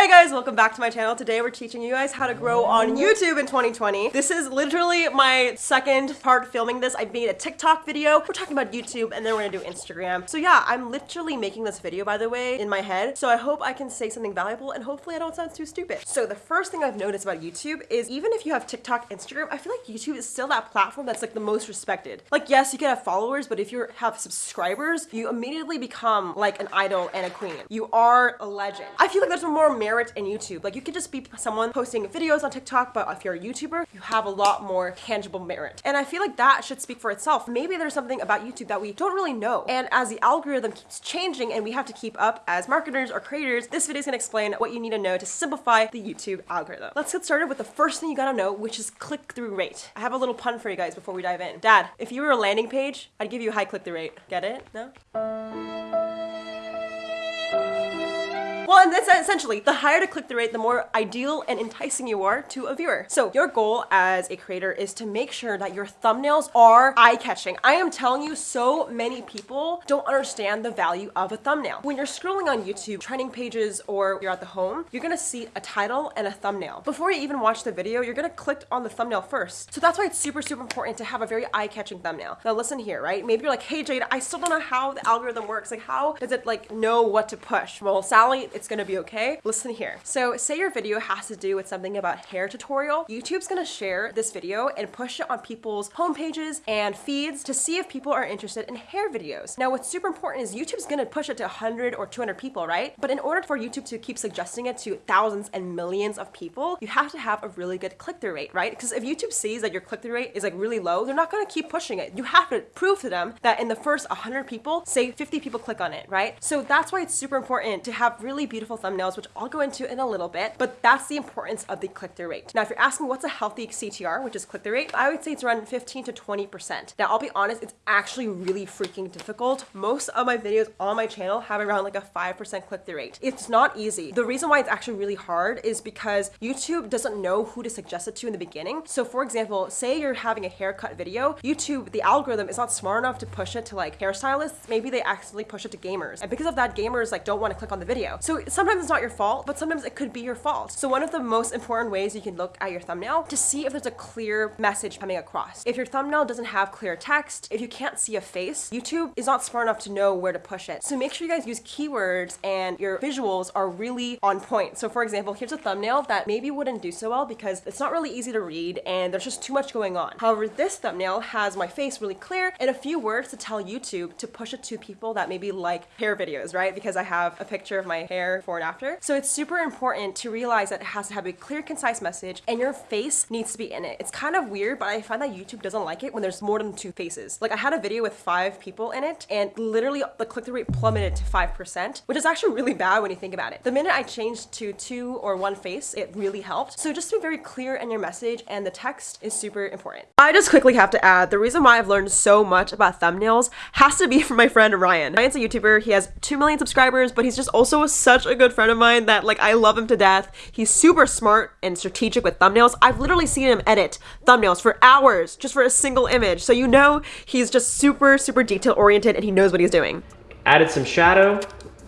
Hey guys, welcome back to my channel. Today we're teaching you guys how to grow on YouTube in 2020. This is literally my second part filming this. I made a TikTok video. We're talking about YouTube and then we're gonna do Instagram. So yeah, I'm literally making this video by the way in my head. So I hope I can say something valuable and hopefully I don't sound too stupid. So the first thing I've noticed about YouTube is even if you have TikTok, Instagram, I feel like YouTube is still that platform that's like the most respected. Like yes, you can have followers, but if you have subscribers, you immediately become like an idol and a queen. You are a legend. I feel like there's a more merit merit in YouTube. Like you could just be someone posting videos on TikTok, but if you're a YouTuber, you have a lot more tangible merit. And I feel like that should speak for itself. Maybe there's something about YouTube that we don't really know. And as the algorithm keeps changing and we have to keep up as marketers or creators, this video is gonna explain what you need to know to simplify the YouTube algorithm. Let's get started with the first thing you gotta know, which is click-through rate. I have a little pun for you guys before we dive in. Dad, if you were a landing page, I'd give you a high click-through rate. Get it? No? And that's essentially the higher the click-through rate, the more ideal and enticing you are to a viewer. So your goal as a creator is to make sure that your thumbnails are eye-catching. I am telling you, so many people don't understand the value of a thumbnail. When you're scrolling on YouTube, trending pages, or you're at the home, you're gonna see a title and a thumbnail. Before you even watch the video, you're gonna click on the thumbnail first. So that's why it's super, super important to have a very eye-catching thumbnail. Now listen here, right? Maybe you're like, hey Jade, I still don't know how the algorithm works. Like how does it like know what to push? Well, Sally, it's gonna be okay. Listen here. So say your video has to do with something about hair tutorial. YouTube's gonna share this video and push it on people's homepages and feeds to see if people are interested in hair videos. Now what's super important is YouTube's gonna push it to 100 or 200 people, right? But in order for YouTube to keep suggesting it to thousands and millions of people, you have to have a really good click-through rate, right? Because if YouTube sees that your click-through rate is like really low, they're not gonna keep pushing it. You have to prove to them that in the first 100 people, say 50 people click on it, right? So that's why it's super important to have really beautiful thumbnails thumbnails, which I'll go into in a little bit, but that's the importance of the click-through rate. Now, if you're asking what's a healthy CTR, which is click-through rate, I would say it's around 15 to 20%. Now, I'll be honest, it's actually really freaking difficult. Most of my videos on my channel have around like a 5% click-through rate. It's not easy. The reason why it's actually really hard is because YouTube doesn't know who to suggest it to in the beginning. So for example, say you're having a haircut video, YouTube, the algorithm is not smart enough to push it to like hairstylists. Maybe they accidentally push it to gamers. And because of that, gamers like don't want to click on the video. So sometimes it's not your fault, but sometimes it could be your fault. So one of the most important ways you can look at your thumbnail to see if there's a clear message coming across. If your thumbnail doesn't have clear text, if you can't see a face, YouTube is not smart enough to know where to push it. So make sure you guys use keywords and your visuals are really on point. So for example, here's a thumbnail that maybe wouldn't do so well because it's not really easy to read and there's just too much going on. However, this thumbnail has my face really clear and a few words to tell YouTube to push it to people that maybe like hair videos, right? Because I have a picture of my hair before and after. So it's super important to realize that it has to have a clear, concise message and your face needs to be in it. It's kind of weird, but I find that YouTube doesn't like it when there's more than two faces. Like I had a video with five people in it and literally the click-through rate plummeted to 5%, which is actually really bad when you think about it. The minute I changed to two or one face, it really helped. So just be very clear in your message and the text is super important. I just quickly have to add, the reason why I've learned so much about thumbnails has to be from my friend Ryan. Ryan's a YouTuber, he has 2 million subscribers, but he's just also such good friend of mine that like I love him to death. He's super smart and strategic with thumbnails. I've literally seen him edit thumbnails for hours just for a single image. So you know he's just super, super detail oriented and he knows what he's doing. Added some shadow,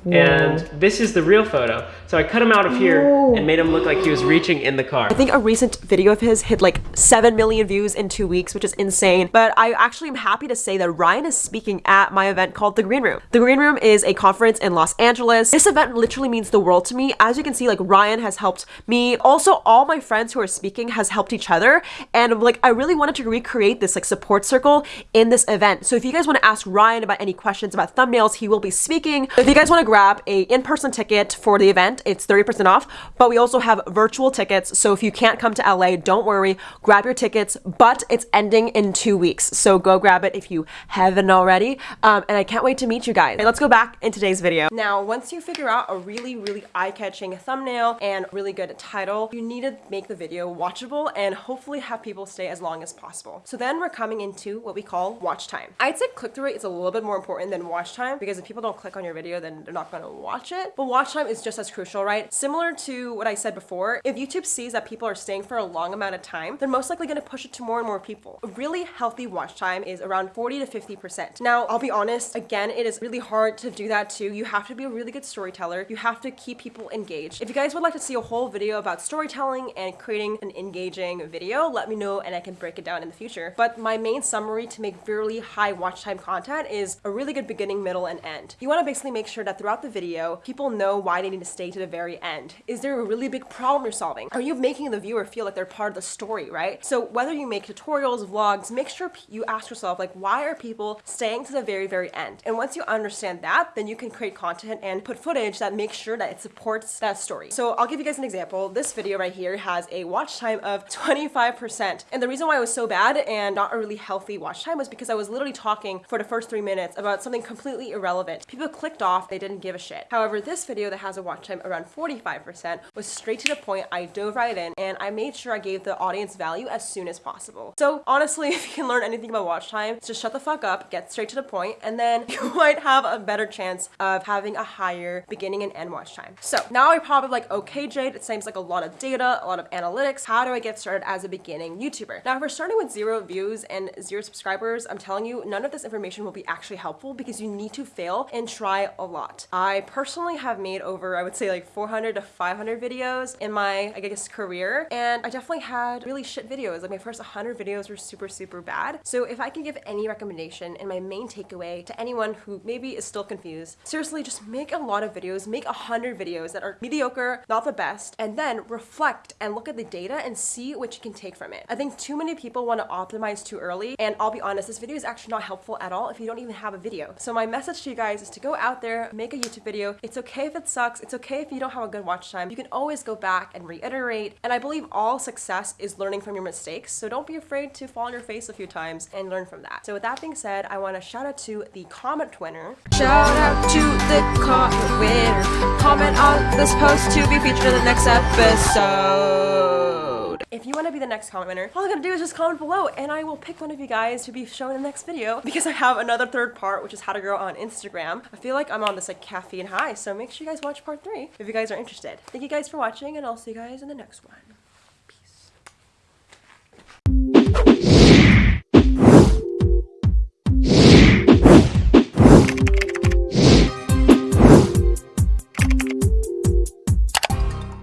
Whoa. And this is the real photo. So I cut him out of here Whoa. and oh. made him look like he was reaching in the car. I think a recent video of his hit like 7 million views in two weeks, which is insane. But I actually am happy to say that Ryan is speaking at my event called The Green Room. The Green Room is a conference in Los Angeles. This event literally means the world to me. As you can see, like Ryan has helped me. Also, all my friends who are speaking has helped each other. And like, I really wanted to recreate this like support circle in this event. So if you guys want to ask Ryan about any questions about thumbnails, he will be speaking. If you guys want to grab a in-person ticket for the event. It's 30% off, but we also have virtual tickets. So if you can't come to LA, don't worry, grab your tickets, but it's ending in two weeks. So go grab it if you haven't already. Um, and I can't wait to meet you guys. Okay, let's go back in today's video. Now, once you figure out a really, really eye-catching thumbnail and really good title, you need to make the video watchable and hopefully have people stay as long as possible. So then we're coming into what we call watch time. I'd say click-through rate is a little bit more important than watch time because if people don't click on your video, then they're not gonna watch it. But watch time is just as crucial beneficial, right? Similar to what I said before, if YouTube sees that people are staying for a long amount of time, they're most likely gonna push it to more and more people. A really healthy watch time is around 40 to 50%. Now, I'll be honest, again, it is really hard to do that too. You have to be a really good storyteller. You have to keep people engaged. If you guys would like to see a whole video about storytelling and creating an engaging video, let me know and I can break it down in the future. But my main summary to make really high watch time content is a really good beginning, middle, and end. You wanna basically make sure that throughout the video, people know why they need to stay to the very end. Is there a really big problem you're solving? Are you making the viewer feel like they're part of the story, right? So whether you make tutorials, vlogs, make sure you ask yourself, like, why are people staying to the very, very end? And once you understand that, then you can create content and put footage that makes sure that it supports that story. So I'll give you guys an example. This video right here has a watch time of 25%. And the reason why it was so bad and not a really healthy watch time was because I was literally talking for the first three minutes about something completely irrelevant. People clicked off, they didn't give a shit. However, this video that has a watch time around 45% was straight to the point. I dove right in and I made sure I gave the audience value as soon as possible. So honestly, if you can learn anything about watch time, just shut the fuck up, get straight to the point, and then you might have a better chance of having a higher beginning and end watch time. So now I'm probably like, okay, Jade, it seems like a lot of data, a lot of analytics. How do I get started as a beginning YouTuber? Now, if we're starting with zero views and zero subscribers, I'm telling you, none of this information will be actually helpful because you need to fail and try a lot. I personally have made over, I would say like 400 to 500 videos in my, I guess, career. And I definitely had really shit videos. Like my first 100 videos were super, super bad. So if I can give any recommendation and my main takeaway to anyone who maybe is still confused, seriously, just make a lot of videos, make 100 videos that are mediocre, not the best, and then reflect and look at the data and see what you can take from it. I think too many people want to optimize too early. And I'll be honest, this video is actually not helpful at all if you don't even have a video. So my message to you guys is to go out there, make a YouTube video. It's okay if it sucks. It's okay if you don't have a good watch time. You can always go back and reiterate. And I believe all success is learning from your mistakes. So don't be afraid to fall on your face a few times and learn from that. So with that being said, I want to shout out to the comment winner. Shout out to the comment winner. Comment on this post to be featured in the next episode. If you want to be the next comment winner, all you gotta do is just comment below and I will pick one of you guys to be shown in the next video because I have another third part, which is how to grow on Instagram. I feel like I'm on this like caffeine high, so make sure you guys watch part three if you guys are interested. Thank you guys for watching and I'll see you guys in the next one.